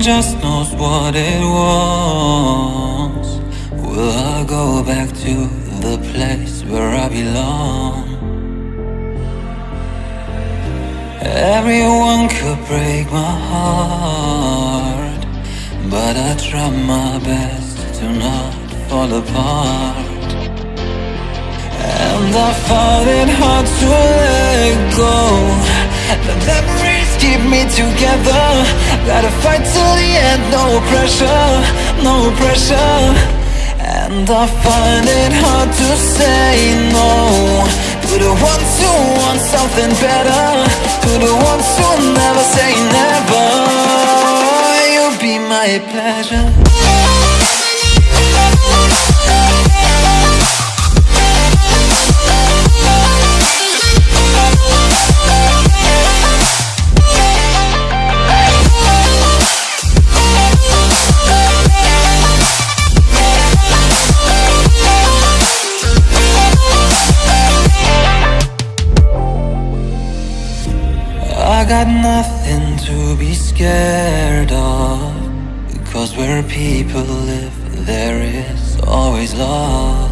just knows what it wants. Together. Gotta fight till the end, no pressure, no pressure. And I find it hard to say no to the ones who want something better, to the ones who never say never. You'll be my pleasure. Got nothing to be scared of. Because where people live there is always love.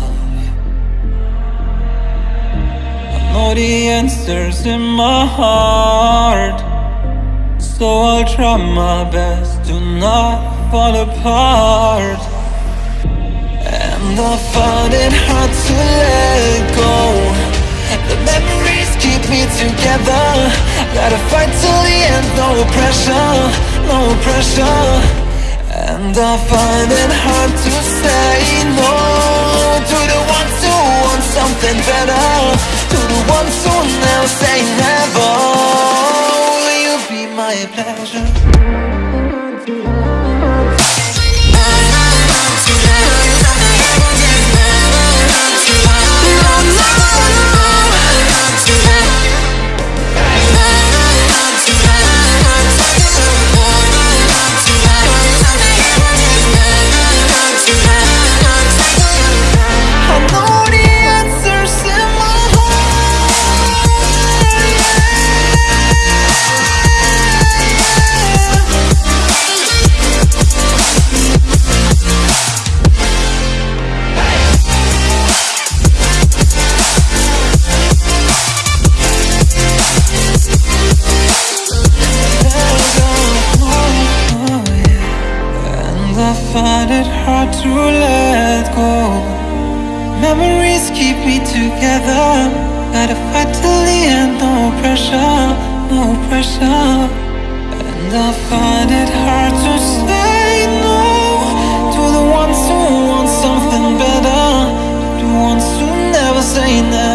I know the answers in my heart. So I'll try my best to not fall apart. And I find it hard to let go. The memories keep me together Gotta fight till the end, no pressure, no pressure And I find it hard to say no To the ones who want something better To the ones who never say never Will you be my pleasure? Me together. Gotta fight till the end, no pressure, no pressure. And I find it hard to say no To the ones who want something better the ones who never say never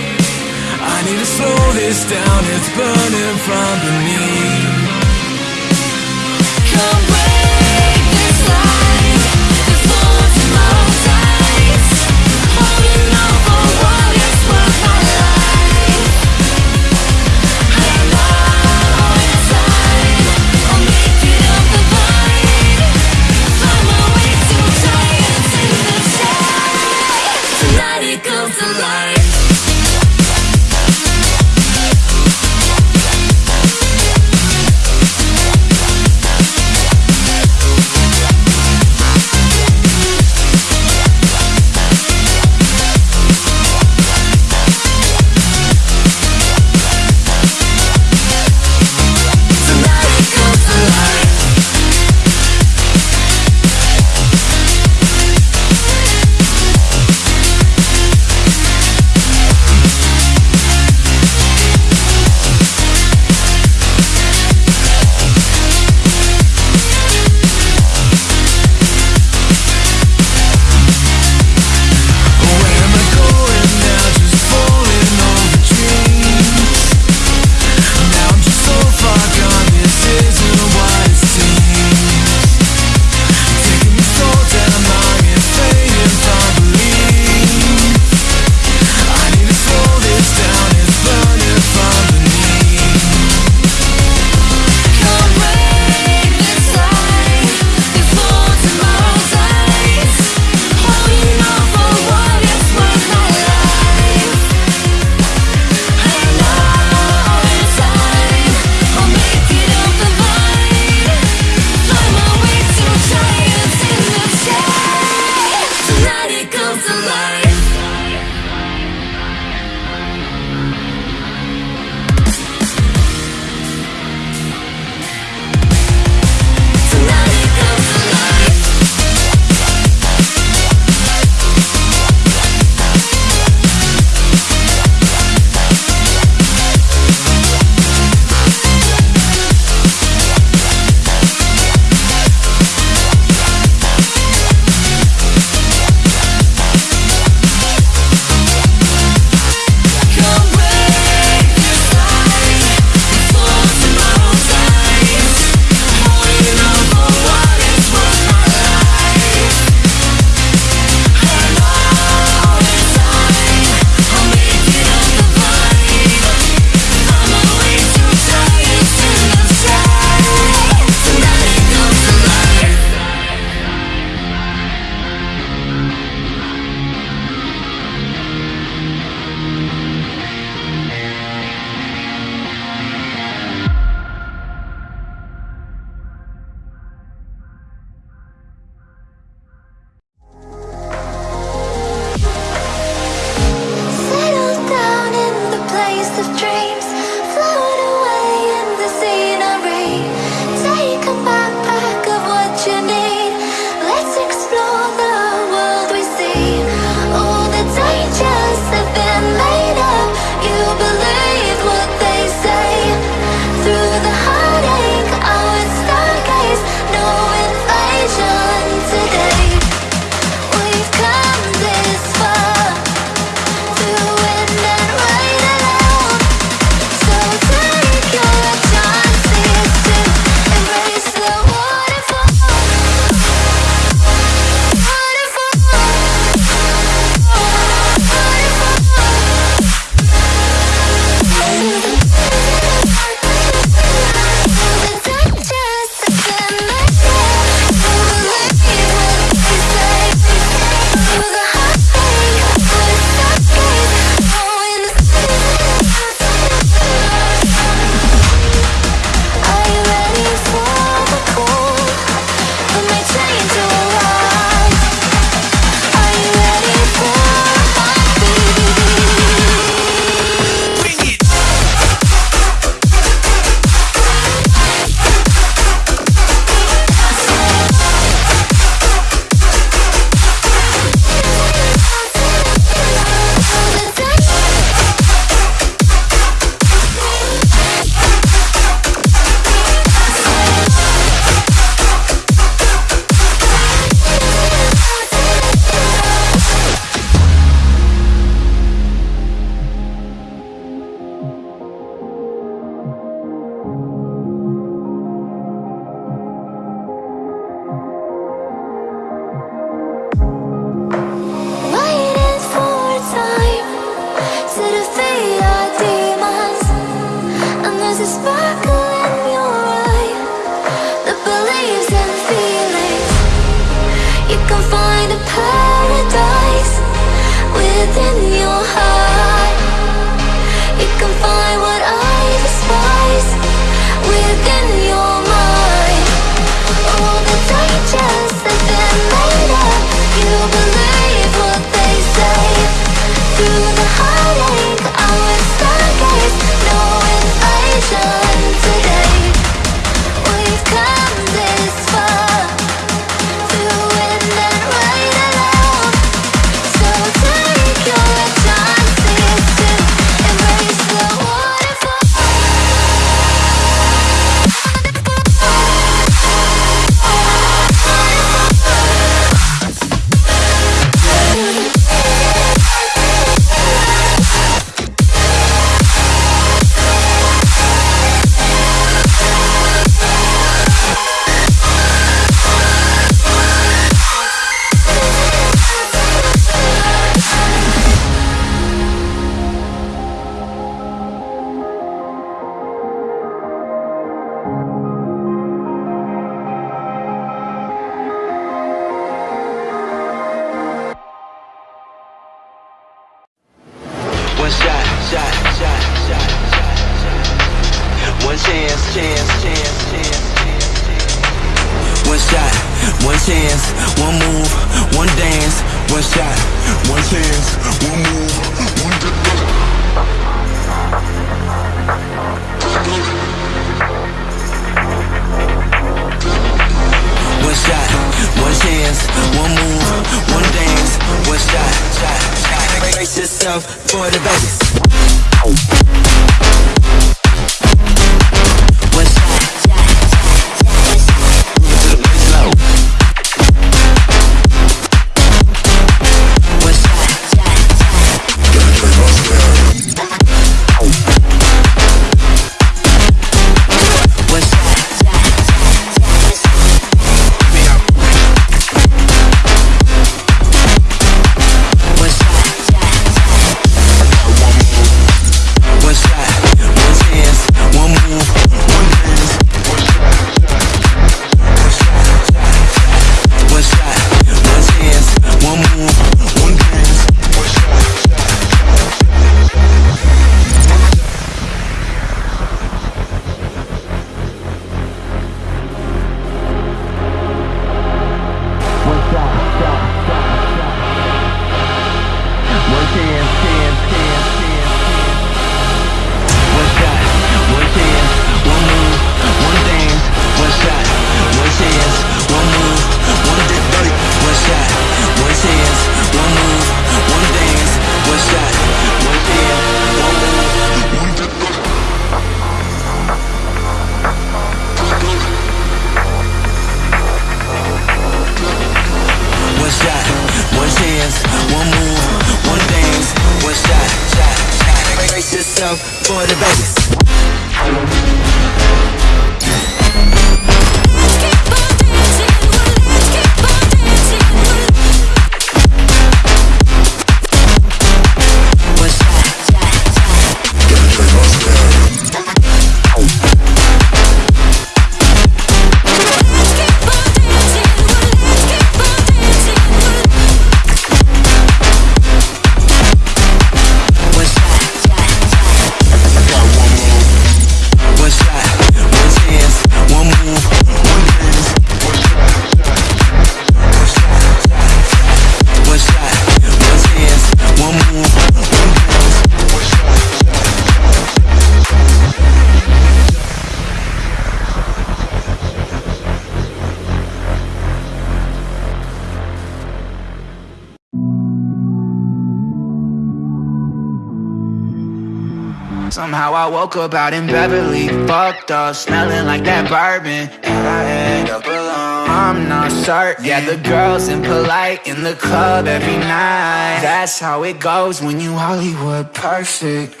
Woke up out in Beverly, fucked up, smelling like that bourbon. And I end up alone, I'm not certain. Yeah, the girls impolite in the club every night. That's how it goes when you Hollywood perfect.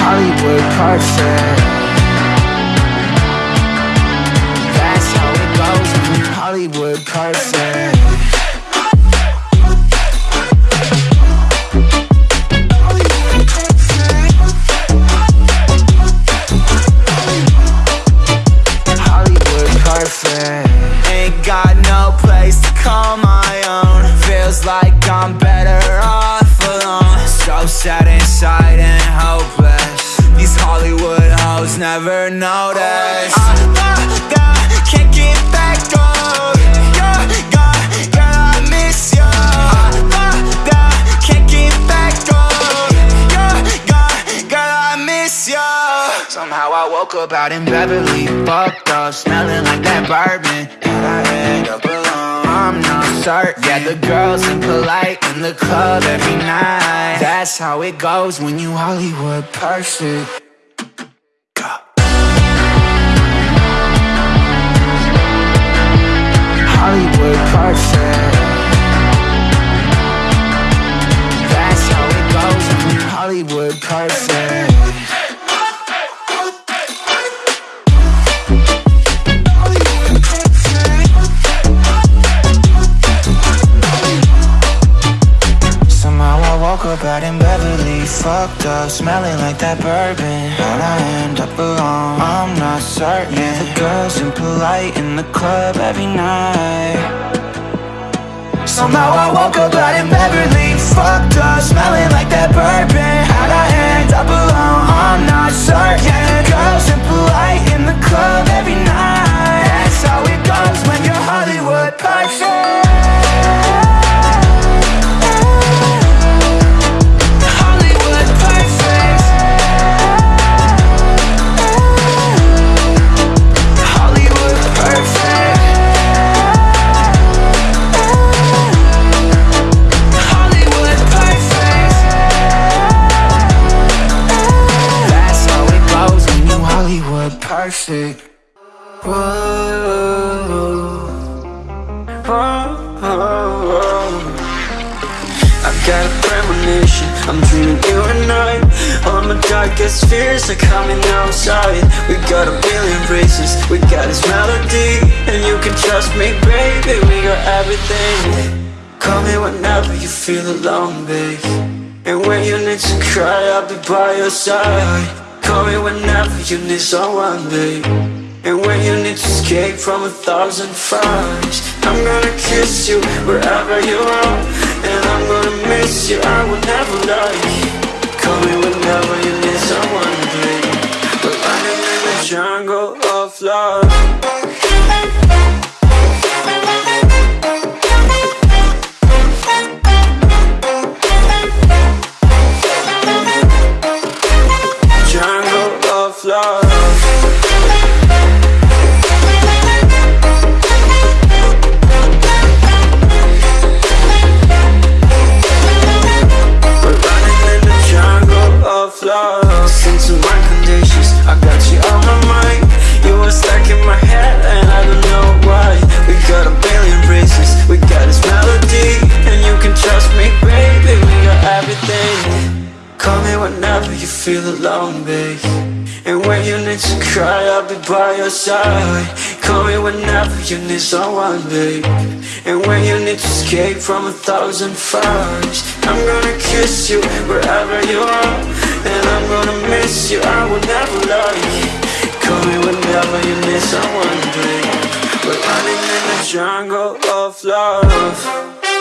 Hollywood perfect. That's how it goes when you Hollywood perfect. Like I'm better off alone. So sad inside and hopeless. These Hollywood hoes never notice. Oh, Somehow I woke up out in Beverly, fucked up, smelling like that bourbon. And I end up alone. I'm not certain. Yeah, the girls impolite in the club every night. That's how it goes when you Hollywood perfect. Hollywood perfect. That's how it goes when you Hollywood perfect. Fucked up, smelling like that bourbon. How'd I end up alone? I'm not certain. Yeah, the girls impolite in the club every night. Somehow I woke up out in Beverly, your side. Call me whenever you need someone, babe. And when you need to escape from a thousand fires I'm gonna kiss you wherever you are. And I'm gonna miss you, I will never lie. Call me whenever you need someone, babe. We're running in the jungle of love feel alone, babe And when you need to cry, I'll be by your side. Call me whenever you need someone, babe. And when you need to escape from a thousand fires I'm gonna kiss you wherever you are. And I'm gonna miss you, I will never lie. Call me whenever you need someone, babe. We're running in the jungle of love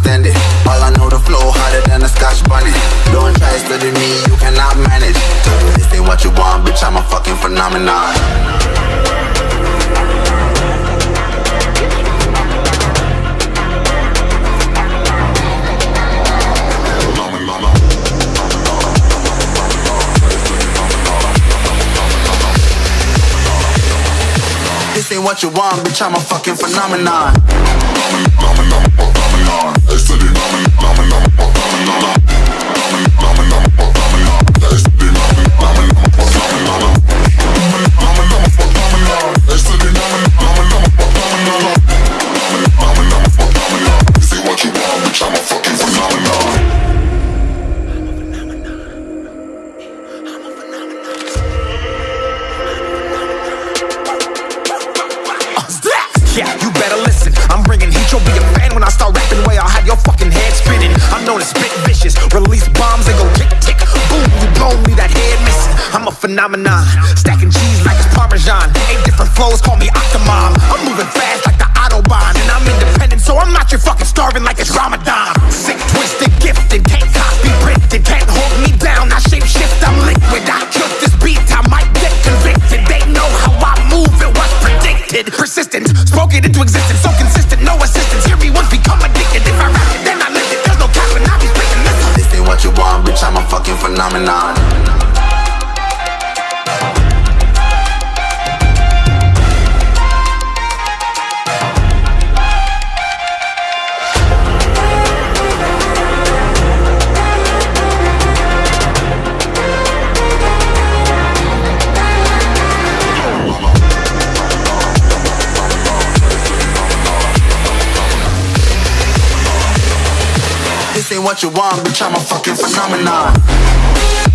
you cannot stand it. All I know, the flow harder than a scotch bonnet. Don't try study me, you cannot manage. This ain't what you want, bitch, I'm a fucking phenomenon. What you want, bitch, I'm a fucking phenomenon. Yeah, I'm known as spit vicious. Release bombs and go tick tick. Boom, you blow me that head missing. I'm a phenomenon. Stacking cheese like it's Parmesan. Eight different flows, call me Octomom. I'm moving fast like the Autobahn. And I'm independent, so I'm not your fucking starving like it's Ramadan. Sick, twisted, gifted. Can't copy, printed. Can't hold me down. I shape shift, I'm liquid. I killed this beat. I might get convicted. They know how I move. It was predicted. Persistent, spoke it into existence. So consistent, fucking phenomenon. Ain't what you want, bitch, I'm a fucking phenomenon.